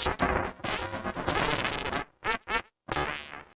Shut up.